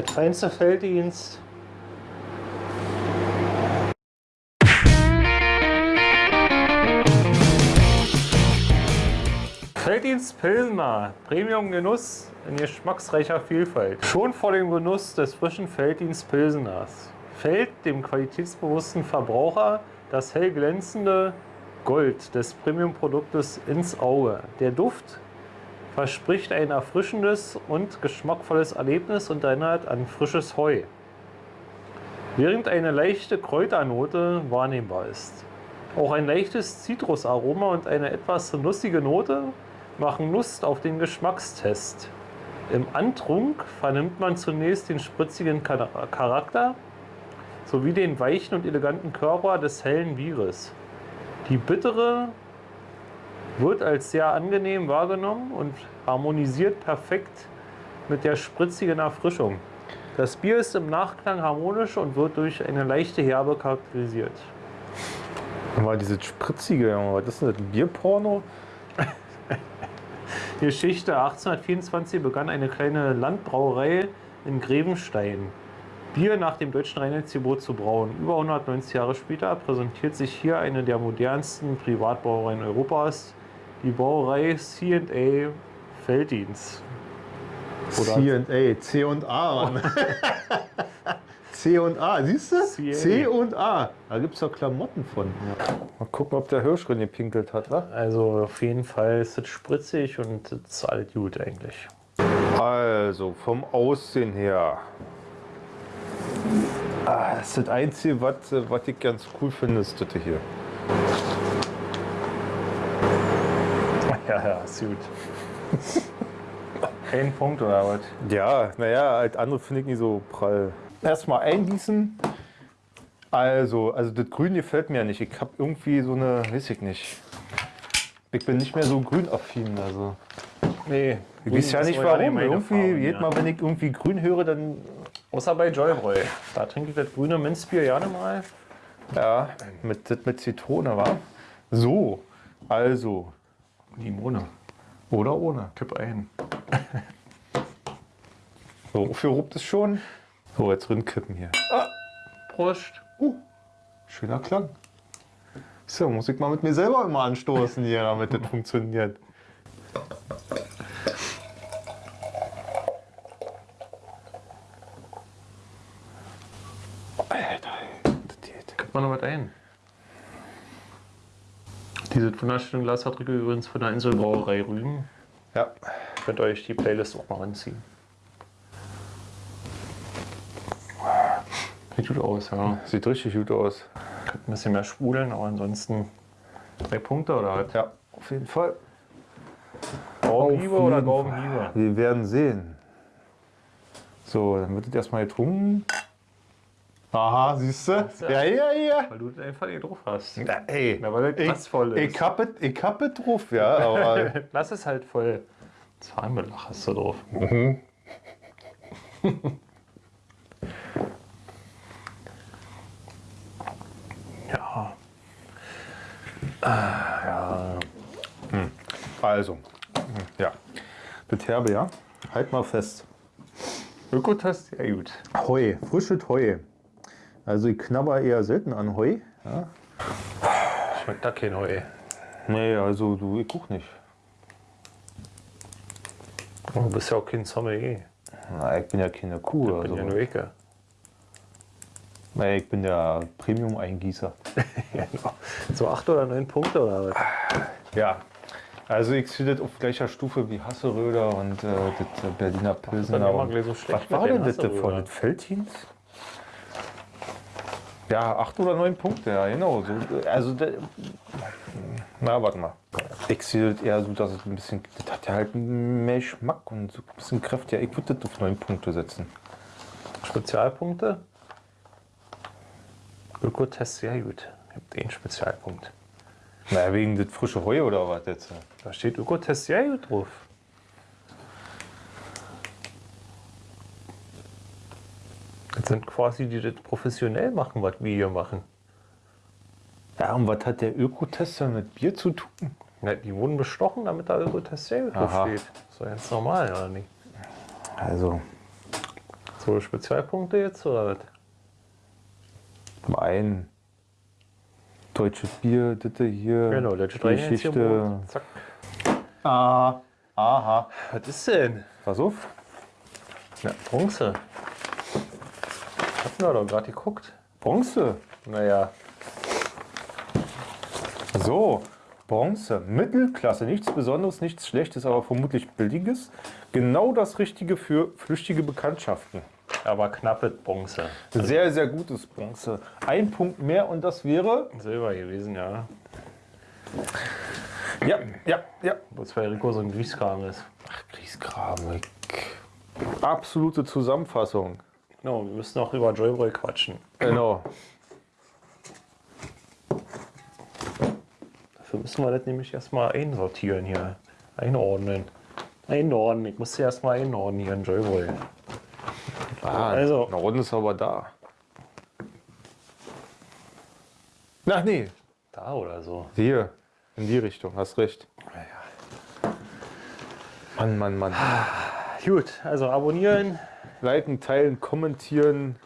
Das feinste Felddienst. Felddienst Pilsner, Premium Genuss in geschmacksreicher Vielfalt. Schon vor dem Genuss des frischen Felddienst Pilseners fällt dem qualitätsbewussten Verbraucher das hell glänzende Gold des Premium-Produktes ins Auge. Der Duft verspricht ein erfrischendes und geschmackvolles Erlebnis und erinnert an frisches Heu. Während eine leichte Kräuternote wahrnehmbar ist. Auch ein leichtes Zitrusaroma und eine etwas nussige Note machen Lust auf den Geschmackstest. Im Antrunk vernimmt man zunächst den spritzigen Charakter sowie den weichen und eleganten Körper des hellen Bieres. Die bittere wird als sehr angenehm wahrgenommen und harmonisiert perfekt mit der spritzigen Erfrischung. Das Bier ist im Nachklang harmonisch und wird durch eine leichte Herbe charakterisiert. Mal dieses spritzige, was ist denn das? Bierporno? Geschichte 1824 begann eine kleine Landbrauerei in Grevenstein. Bier nach dem deutschen Reinheitsgebot zu brauen. Über 190 Jahre später präsentiert sich hier eine der modernsten Privatbrauereien Europas, die Brauerei C&A Felddienst. C&A, C und A. C und A, siehst du? C und A. Da gibt es doch Klamotten von. Ja. Mal gucken, ob der Hirsch drin gepinkelt hat, wa? Also auf jeden Fall ist es spritzig und es ist alles gut eigentlich. Also vom Aussehen her Ah, das ist das Einzige, was, was ich ganz cool finde, ist das hier. Ja, ja, ist gut. Ein Punkt oder was? Ja, naja, als andere finde ich nicht so prall. Erstmal eingießen. Also, also das Grün gefällt mir nicht. Ich habe irgendwie so eine, weiß ich nicht. Ich bin nicht mehr so grünaffin. Also. Nee. Ich weiß ja nicht warum. Irgendwie, jedes Mal, wenn ich irgendwie grün höre, dann Außer bei Joybräu. Da trinke ich das grüne Minzbier gerne mal. Ja, mit, mit Zitrone, wa? So, also. Limone. Oder ohne. Kipp ein. so, wofür rupt es schon? So, jetzt drin kippen hier. Ah, Prost. Uh, schöner Klang. So, muss ich mal mit mir selber immer anstoßen hier, damit das funktioniert. man noch was ein. Diese wunderschöne Glasfabrik übrigens von der Inselbrauerei Rügen. Ja. Könnt ihr euch die Playlist auch mal anziehen. Sieht gut aus, ja. Sieht richtig gut aus. Könnte ein bisschen mehr sprudeln, aber ansonsten drei Punkte oder halt? Ja, auf jeden Fall. Gaubenhiebe oder Gaubenhiebe? Wir werden sehen. So, dann wird es erstmal getrunken. Aha, siehst du? Ja, ja, ja. Weil du einfach hier drauf hast. Na, ey. Na, weil das voll ist. Ich hab es ich hab drauf, ja. Aber Lass es halt voll. Zahnbelach hast du drauf. Mhm. ja. Ah, ja. Hm. Also, ja. Das Herbe, ja. Halt mal fest. Ökotest, ja gut. Heu, frisches Heu. Also ich knabber eher selten an Heu. Ja. Schmeckt da kein Heu. Nee, also du, ich guck nicht. Du bist ja auch kein Sommelier. Na, ich bin ja keine Kuh. Ich also. bin ja nur Ecke. Nee, ich bin der Premium-Eingießer. genau. So acht oder neun Punkte oder was? Ja, also ich sehe das auf gleicher Stufe wie Hasseröder und äh, das Berliner Pilsener. Das so was war denn das von das Feldhins? Ja, acht oder neun Punkte, ja, genau. So, also, na, warte mal. Ich sehe das eher so, dass es ein bisschen, das hat ja halt mehr Geschmack und so ein bisschen Kraft. Ja, ich würde das auf neun Punkte setzen. Spezialpunkte? Ökotest sehr gut. Ich habe den Spezialpunkt. Na, wegen das frische Heu oder was jetzt? Da steht Ökotest sehr gut drauf. Das sind quasi die, die das professionell machen, was wir hier machen. Ja, und was hat der Ökotester mit Bier zu tun? Ja, die wurden bestochen, damit da Ökotest drauf steht. Das ist doch ganz normal, oder nicht? Also, So, Spezialpunkte jetzt oder was? Wein. Deutsches Bier, das hier. Genau, das Geschichte. Zack. Ah, aha. Was ist denn? Pass auf. Na, Bronze. Hatten wir doch gerade geguckt. Bronze. Naja, So, Bronze. Mittelklasse. Nichts Besonderes, nichts Schlechtes, aber vermutlich Billiges. Genau das Richtige für flüchtige Bekanntschaften. aber knappe Bronze. Sehr, sehr gutes Bronze. Ein Punkt mehr und das wäre. Silber gewesen, ja. Ja, ja, ja. Bloß weil Rico so ein Grießkram ist. Ach, Grieskram. Absolute Zusammenfassung. No, wir müssen auch über Joyboy quatschen. Genau. Dafür müssen wir das nämlich erstmal einsortieren hier. Einordnen. Einordnen. Ich muss sie erstmal einordnen hier in Joyboy. Ah, Also- Norden ist aber da. Ach nee, Da oder so. hier. In die Richtung, hast recht. Mann, Mann, Mann. Gut, also abonnieren. Liken, teilen, kommentieren.